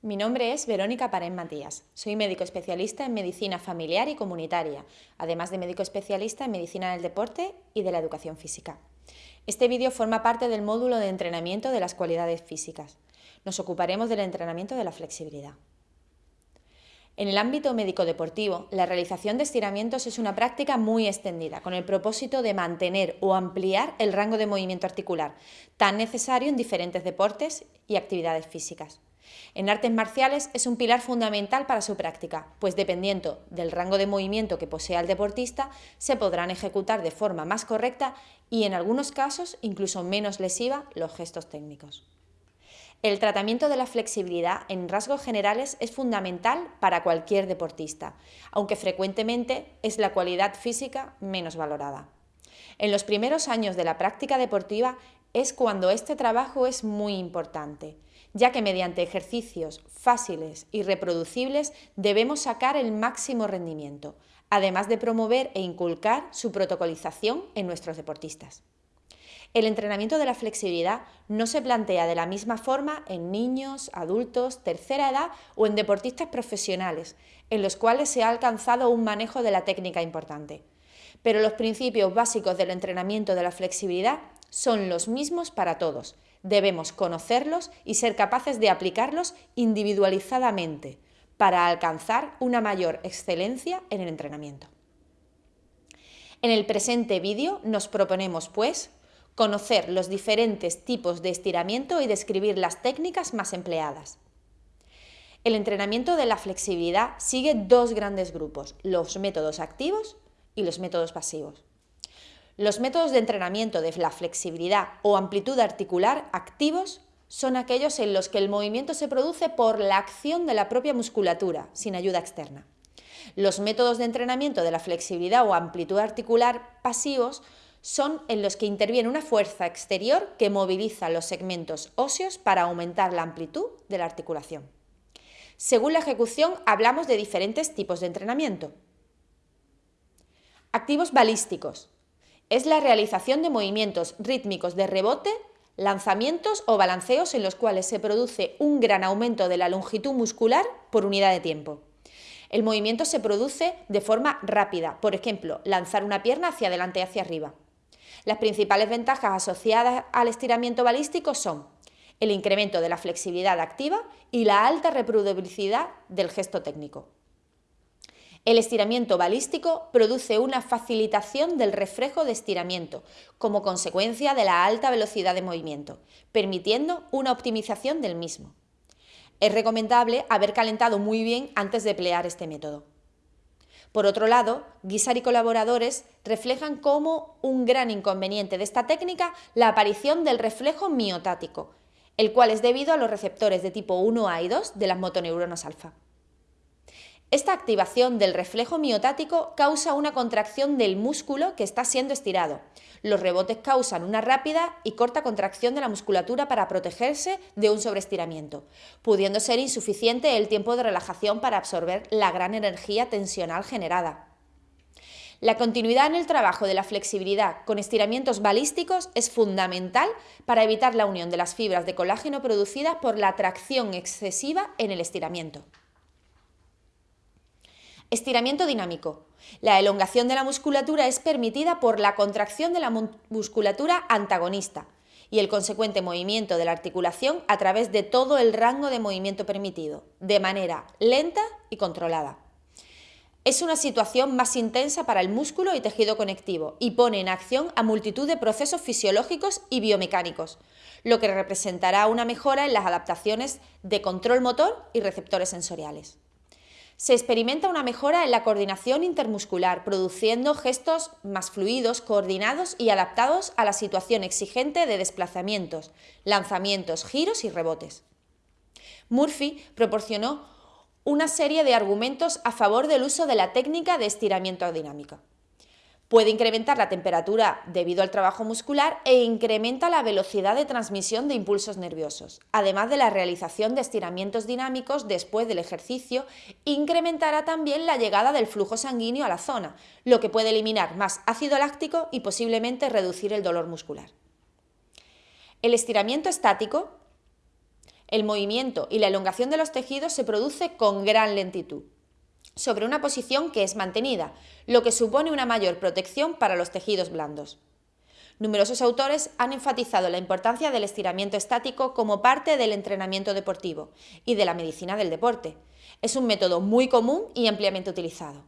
Mi nombre es Verónica Parén Matías. Soy médico especialista en medicina familiar y comunitaria, además de médico especialista en medicina del deporte y de la educación física. Este vídeo forma parte del módulo de entrenamiento de las cualidades físicas. Nos ocuparemos del entrenamiento de la flexibilidad. En el ámbito médico-deportivo, la realización de estiramientos es una práctica muy extendida, con el propósito de mantener o ampliar el rango de movimiento articular, tan necesario en diferentes deportes y actividades físicas. En artes marciales es un pilar fundamental para su práctica, pues dependiendo del rango de movimiento que posea el deportista, se podrán ejecutar de forma más correcta y en algunos casos incluso menos lesiva los gestos técnicos. El tratamiento de la flexibilidad en rasgos generales es fundamental para cualquier deportista, aunque frecuentemente es la cualidad física menos valorada. En los primeros años de la práctica deportiva es cuando este trabajo es muy importante, ya que mediante ejercicios fáciles y reproducibles debemos sacar el máximo rendimiento, además de promover e inculcar su protocolización en nuestros deportistas. El entrenamiento de la flexibilidad no se plantea de la misma forma en niños, adultos, tercera edad o en deportistas profesionales, en los cuales se ha alcanzado un manejo de la técnica importante. Pero los principios básicos del entrenamiento de la flexibilidad son los mismos para todos. Debemos conocerlos y ser capaces de aplicarlos individualizadamente para alcanzar una mayor excelencia en el entrenamiento. En el presente vídeo nos proponemos, pues, conocer los diferentes tipos de estiramiento y describir las técnicas más empleadas. El entrenamiento de la flexibilidad sigue dos grandes grupos, los métodos activos y los métodos pasivos. Los métodos de entrenamiento de la flexibilidad o amplitud articular activos son aquellos en los que el movimiento se produce por la acción de la propia musculatura, sin ayuda externa. Los métodos de entrenamiento de la flexibilidad o amplitud articular pasivos son en los que interviene una fuerza exterior que moviliza los segmentos óseos para aumentar la amplitud de la articulación. Según la ejecución, hablamos de diferentes tipos de entrenamiento. Activos balísticos, es la realización de movimientos rítmicos de rebote, lanzamientos o balanceos en los cuales se produce un gran aumento de la longitud muscular por unidad de tiempo. El movimiento se produce de forma rápida, por ejemplo, lanzar una pierna hacia adelante y hacia arriba. Las principales ventajas asociadas al estiramiento balístico son el incremento de la flexibilidad activa y la alta reproducibilidad del gesto técnico. El estiramiento balístico produce una facilitación del reflejo de estiramiento como consecuencia de la alta velocidad de movimiento, permitiendo una optimización del mismo. Es recomendable haber calentado muy bien antes de emplear este método. Por otro lado, Guisar y colaboradores reflejan como un gran inconveniente de esta técnica la aparición del reflejo miotático, el cual es debido a los receptores de tipo 1A y 2 de las motoneuronas alfa. Esta activación del reflejo miotático causa una contracción del músculo que está siendo estirado. Los rebotes causan una rápida y corta contracción de la musculatura para protegerse de un sobreestiramiento, pudiendo ser insuficiente el tiempo de relajación para absorber la gran energía tensional generada. La continuidad en el trabajo de la flexibilidad con estiramientos balísticos es fundamental para evitar la unión de las fibras de colágeno producidas por la tracción excesiva en el estiramiento. Estiramiento dinámico. La elongación de la musculatura es permitida por la contracción de la musculatura antagonista y el consecuente movimiento de la articulación a través de todo el rango de movimiento permitido, de manera lenta y controlada. Es una situación más intensa para el músculo y tejido conectivo y pone en acción a multitud de procesos fisiológicos y biomecánicos, lo que representará una mejora en las adaptaciones de control motor y receptores sensoriales se experimenta una mejora en la coordinación intermuscular, produciendo gestos más fluidos, coordinados y adaptados a la situación exigente de desplazamientos, lanzamientos, giros y rebotes. Murphy proporcionó una serie de argumentos a favor del uso de la técnica de estiramiento dinámico. Puede incrementar la temperatura debido al trabajo muscular e incrementa la velocidad de transmisión de impulsos nerviosos. Además de la realización de estiramientos dinámicos después del ejercicio, incrementará también la llegada del flujo sanguíneo a la zona, lo que puede eliminar más ácido láctico y posiblemente reducir el dolor muscular. El estiramiento estático El movimiento y la elongación de los tejidos se produce con gran lentitud, sobre una posición que es mantenida, lo que supone una mayor protección para los tejidos blandos. Numerosos autores han enfatizado la importancia del estiramiento estático como parte del entrenamiento deportivo y de la medicina del deporte. Es un método muy común y ampliamente utilizado.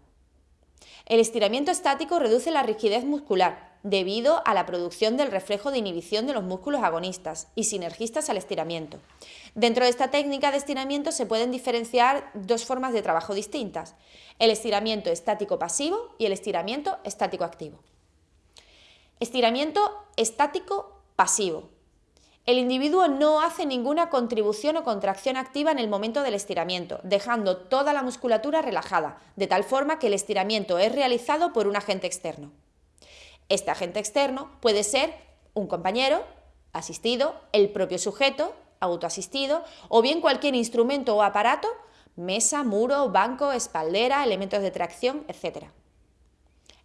El estiramiento estático reduce la rigidez muscular debido a la producción del reflejo de inhibición de los músculos agonistas y sinergistas al estiramiento. Dentro de esta técnica de estiramiento se pueden diferenciar dos formas de trabajo distintas, el estiramiento estático pasivo y el estiramiento estático activo. Estiramiento estático pasivo. El individuo no hace ninguna contribución o contracción activa en el momento del estiramiento, dejando toda la musculatura relajada, de tal forma que el estiramiento es realizado por un agente externo. Este agente externo puede ser un compañero, asistido, el propio sujeto, autoasistido, o bien cualquier instrumento o aparato, mesa, muro, banco, espaldera, elementos de tracción, etc.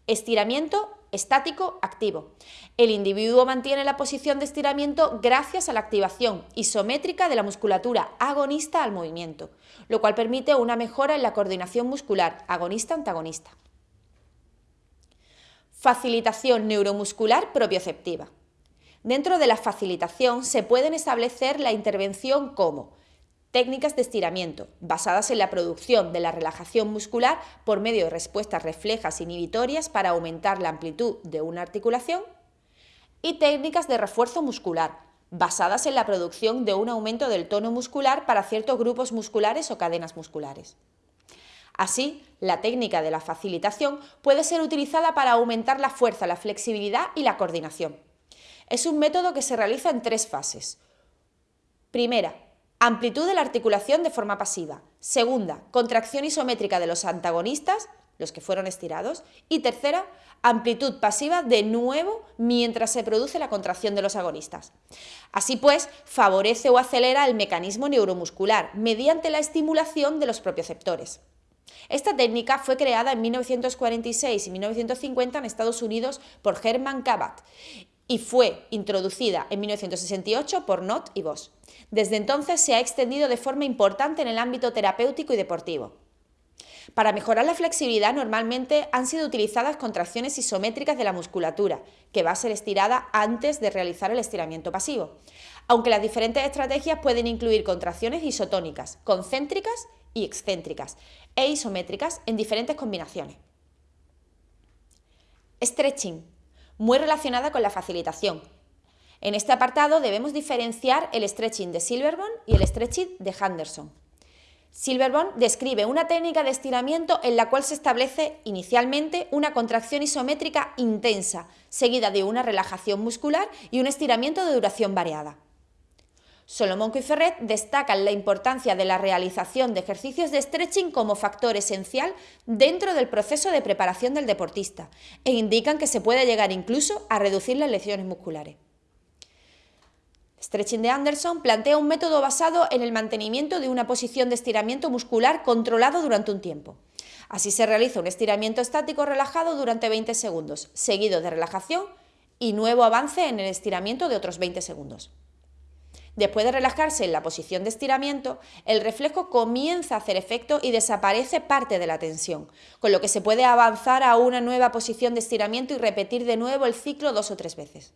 Estiramiento estático activo. El individuo mantiene la posición de estiramiento gracias a la activación isométrica de la musculatura agonista al movimiento, lo cual permite una mejora en la coordinación muscular agonista-antagonista. Facilitación neuromuscular propioceptiva. Dentro de la facilitación se pueden establecer la intervención como Técnicas de estiramiento, basadas en la producción de la relajación muscular por medio de respuestas reflejas inhibitorias para aumentar la amplitud de una articulación. Y técnicas de refuerzo muscular, basadas en la producción de un aumento del tono muscular para ciertos grupos musculares o cadenas musculares. Así, la técnica de la facilitación puede ser utilizada para aumentar la fuerza, la flexibilidad y la coordinación. Es un método que se realiza en tres fases. Primera, Amplitud de la articulación de forma pasiva. Segunda, contracción isométrica de los antagonistas, los que fueron estirados. Y tercera, amplitud pasiva de nuevo mientras se produce la contracción de los agonistas. Así pues, favorece o acelera el mecanismo neuromuscular mediante la estimulación de los propioceptores. Esta técnica fue creada en 1946 y 1950 en Estados Unidos por Herman Kabat y fue introducida en 1968 por Nott y Voss. Desde entonces se ha extendido de forma importante en el ámbito terapéutico y deportivo. Para mejorar la flexibilidad normalmente han sido utilizadas contracciones isométricas de la musculatura, que va a ser estirada antes de realizar el estiramiento pasivo, aunque las diferentes estrategias pueden incluir contracciones isotónicas, concéntricas y excéntricas, e isométricas en diferentes combinaciones. Stretching muy relacionada con la facilitación. En este apartado debemos diferenciar el stretching de Silverborn y el stretching de Henderson. Silverborn describe una técnica de estiramiento en la cual se establece inicialmente una contracción isométrica intensa, seguida de una relajación muscular y un estiramiento de duración variada. Solomon Ferret destacan la importancia de la realización de ejercicios de stretching como factor esencial dentro del proceso de preparación del deportista e indican que se puede llegar incluso a reducir las lesiones musculares. Stretching de Anderson plantea un método basado en el mantenimiento de una posición de estiramiento muscular controlado durante un tiempo. Así se realiza un estiramiento estático relajado durante 20 segundos, seguido de relajación y nuevo avance en el estiramiento de otros 20 segundos. Después de relajarse en la posición de estiramiento, el reflejo comienza a hacer efecto y desaparece parte de la tensión, con lo que se puede avanzar a una nueva posición de estiramiento y repetir de nuevo el ciclo dos o tres veces.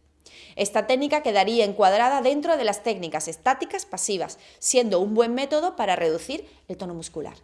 Esta técnica quedaría encuadrada dentro de las técnicas estáticas pasivas, siendo un buen método para reducir el tono muscular.